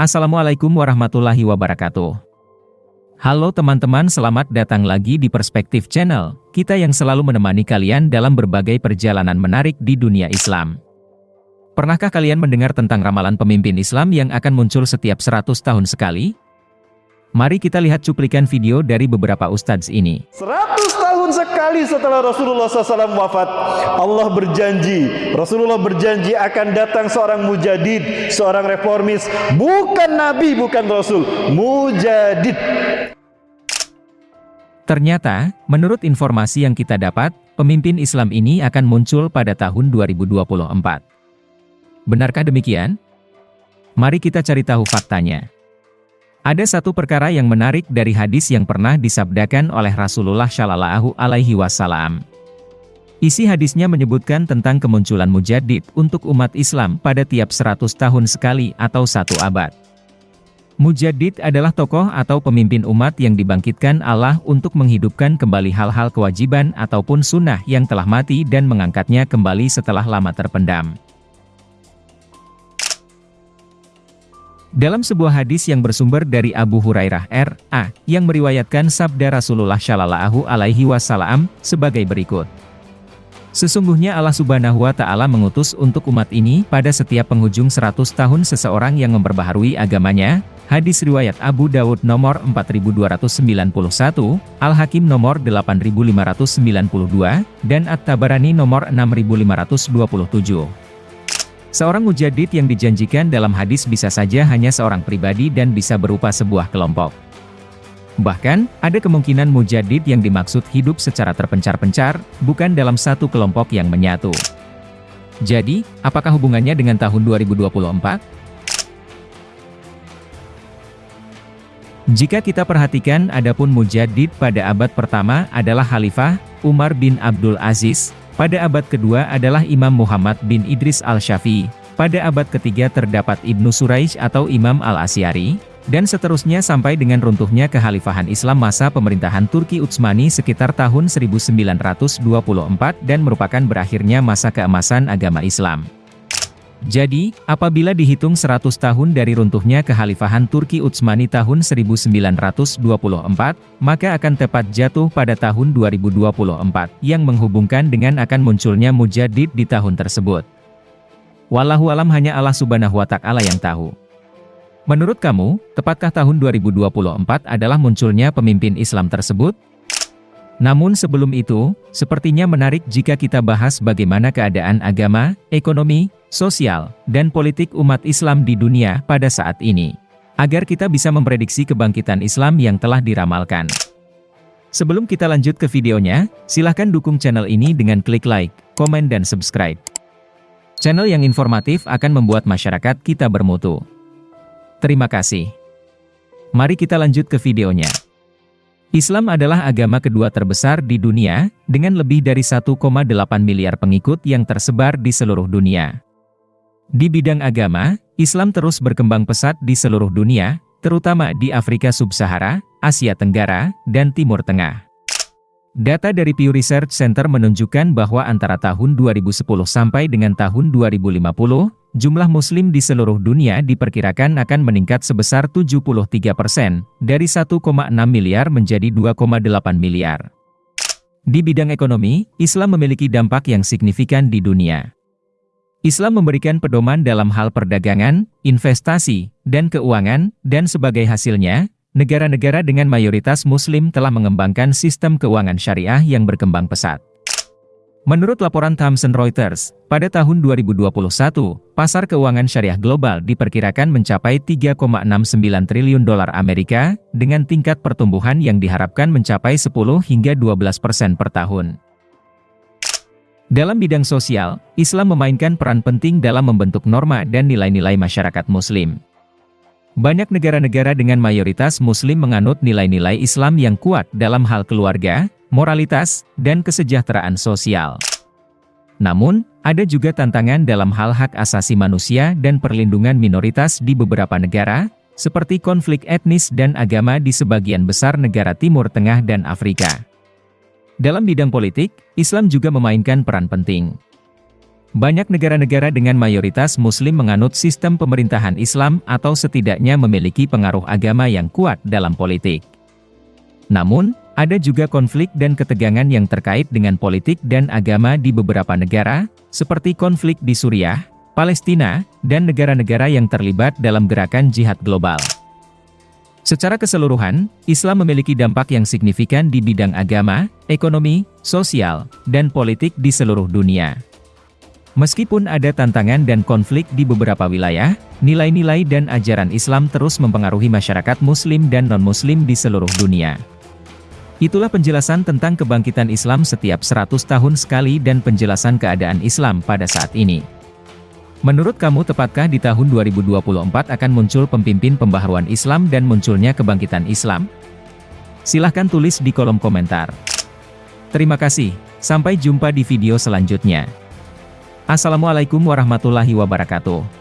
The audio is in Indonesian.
Assalamualaikum warahmatullahi wabarakatuh. Halo teman-teman selamat datang lagi di Perspektif Channel, kita yang selalu menemani kalian dalam berbagai perjalanan menarik di dunia Islam. Pernahkah kalian mendengar tentang ramalan pemimpin Islam yang akan muncul setiap 100 tahun sekali? Mari kita lihat cuplikan video dari beberapa ustadz ini. 100 tahun sekali setelah Rasulullah SAW wafat, Allah berjanji, Rasulullah berjanji akan datang seorang mujadid, seorang reformis, bukan nabi, bukan rasul, mujadid. Ternyata, menurut informasi yang kita dapat, pemimpin Islam ini akan muncul pada tahun 2024. Benarkah demikian? Mari kita cari tahu faktanya. Ada satu perkara yang menarik dari hadis yang pernah disabdakan oleh Rasulullah Shallallahu Alaihi Wasallam. Isi hadisnya menyebutkan tentang kemunculan mujadid untuk umat Islam pada tiap 100 tahun sekali atau satu abad. Mujadid adalah tokoh atau pemimpin umat yang dibangkitkan Allah untuk menghidupkan kembali hal-hal kewajiban ataupun sunnah yang telah mati dan mengangkatnya kembali setelah lama terpendam. Dalam sebuah hadis yang bersumber dari Abu Hurairah R.A. yang meriwayatkan sabda Rasulullah Shallallahu Alaihi Wasallam sebagai berikut. Sesungguhnya Allah Subhanahu wa Ta'ala mengutus untuk umat ini pada setiap penghujung 100 tahun seseorang yang memperbaharui agamanya. Hadis riwayat Abu Dawud nomor 4291, Al-Hakim nomor 8592, dan At-Tabarani nomor 6527. Seorang mujadid yang dijanjikan dalam hadis bisa saja hanya seorang pribadi dan bisa berupa sebuah kelompok. Bahkan, ada kemungkinan mujadid yang dimaksud hidup secara terpencar-pencar, bukan dalam satu kelompok yang menyatu. Jadi, apakah hubungannya dengan tahun 2024? Jika kita perhatikan adapun mujadid pada abad pertama adalah Khalifah, Umar bin Abdul Aziz, pada abad kedua adalah Imam Muhammad bin Idris al-Syafi'i. Pada abad ketiga terdapat Ibnu Suraish atau Imam al-Asyari, dan seterusnya sampai dengan runtuhnya kekhalifahan Islam masa pemerintahan Turki Utsmani sekitar tahun 1924 dan merupakan berakhirnya masa keemasan agama Islam. Jadi, apabila dihitung 100 tahun dari runtuhnya kekhalifahan Turki Utsmani tahun 1924, maka akan tepat jatuh pada tahun 2024, yang menghubungkan dengan akan munculnya mujadid di tahun tersebut. Wallahu alam hanya Allah subhanahu wa ta'ala yang tahu. Menurut kamu, tepatkah tahun 2024 adalah munculnya pemimpin Islam tersebut? Namun sebelum itu, sepertinya menarik jika kita bahas bagaimana keadaan agama, ekonomi, sosial, dan politik umat Islam di dunia pada saat ini. Agar kita bisa memprediksi kebangkitan Islam yang telah diramalkan. Sebelum kita lanjut ke videonya, silahkan dukung channel ini dengan klik like, komen dan subscribe. Channel yang informatif akan membuat masyarakat kita bermutu. Terima kasih. Mari kita lanjut ke videonya. Islam adalah agama kedua terbesar di dunia, dengan lebih dari 1,8 miliar pengikut yang tersebar di seluruh dunia. Di bidang agama, Islam terus berkembang pesat di seluruh dunia, terutama di Afrika Sub-Sahara, Asia Tenggara, dan Timur Tengah. Data dari Pew Research Center menunjukkan bahwa antara tahun 2010 sampai dengan tahun 2050, jumlah muslim di seluruh dunia diperkirakan akan meningkat sebesar 73 persen, dari 1,6 miliar menjadi 2,8 miliar. Di bidang ekonomi, Islam memiliki dampak yang signifikan di dunia. Islam memberikan pedoman dalam hal perdagangan, investasi, dan keuangan, dan sebagai hasilnya, negara-negara dengan mayoritas muslim telah mengembangkan sistem keuangan syariah yang berkembang pesat. Menurut laporan Thomson Reuters, pada tahun 2021, pasar keuangan syariah global diperkirakan mencapai 3,69 triliun dolar Amerika, dengan tingkat pertumbuhan yang diharapkan mencapai 10 hingga 12 persen per tahun. Dalam bidang sosial, Islam memainkan peran penting dalam membentuk norma dan nilai-nilai masyarakat muslim. Banyak negara-negara dengan mayoritas muslim menganut nilai-nilai Islam yang kuat dalam hal keluarga, moralitas, dan kesejahteraan sosial. Namun, ada juga tantangan dalam hal hak asasi manusia dan perlindungan minoritas di beberapa negara, seperti konflik etnis dan agama di sebagian besar negara Timur Tengah dan Afrika. Dalam bidang politik, Islam juga memainkan peran penting. Banyak negara-negara dengan mayoritas muslim menganut sistem pemerintahan Islam atau setidaknya memiliki pengaruh agama yang kuat dalam politik. Namun, ada juga konflik dan ketegangan yang terkait dengan politik dan agama di beberapa negara, seperti konflik di Suriah, Palestina, dan negara-negara yang terlibat dalam gerakan jihad global. Secara keseluruhan, Islam memiliki dampak yang signifikan di bidang agama, ekonomi, sosial, dan politik di seluruh dunia. Meskipun ada tantangan dan konflik di beberapa wilayah, nilai-nilai dan ajaran Islam terus mempengaruhi masyarakat muslim dan non-muslim di seluruh dunia. Itulah penjelasan tentang kebangkitan Islam setiap 100 tahun sekali dan penjelasan keadaan Islam pada saat ini. Menurut kamu tepatkah di tahun 2024 akan muncul pemimpin pembaharuan Islam dan munculnya kebangkitan Islam? Silahkan tulis di kolom komentar. Terima kasih, sampai jumpa di video selanjutnya. Assalamualaikum warahmatullahi wabarakatuh.